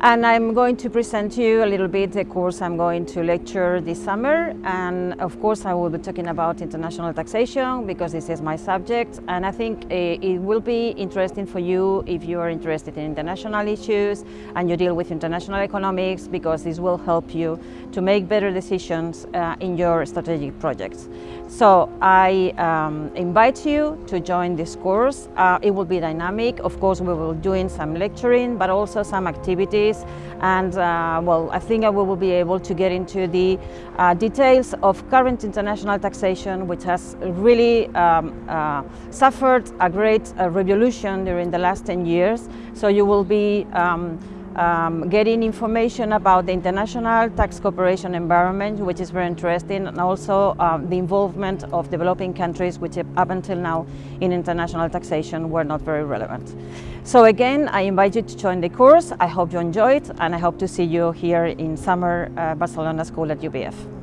And I'm going to present you a little bit the course I'm going to lecture this summer. And of course, I will be talking about international taxation because this is my subject. And I think eh, it will be interesting for you if you are interested in international issues and you deal with international economics because this will help you to make better decisions uh, in your strategic projects. So I um, invite you to join this course. Uh, it will be dynamic. Of course, we will doing some lecturing, but also some activities. And uh, well, I think I will be able to get into the uh, details of current international taxation, which has really um, uh, suffered a great uh, revolution during the last 10 years. So you will be um, um, getting information about the international tax cooperation environment, which is very interesting, and also um, the involvement of developing countries, which up until now in international taxation were not very relevant. So again, I invite you to join the course. I hope you enjoy it, and I hope to see you here in summer uh, Barcelona School at UPF.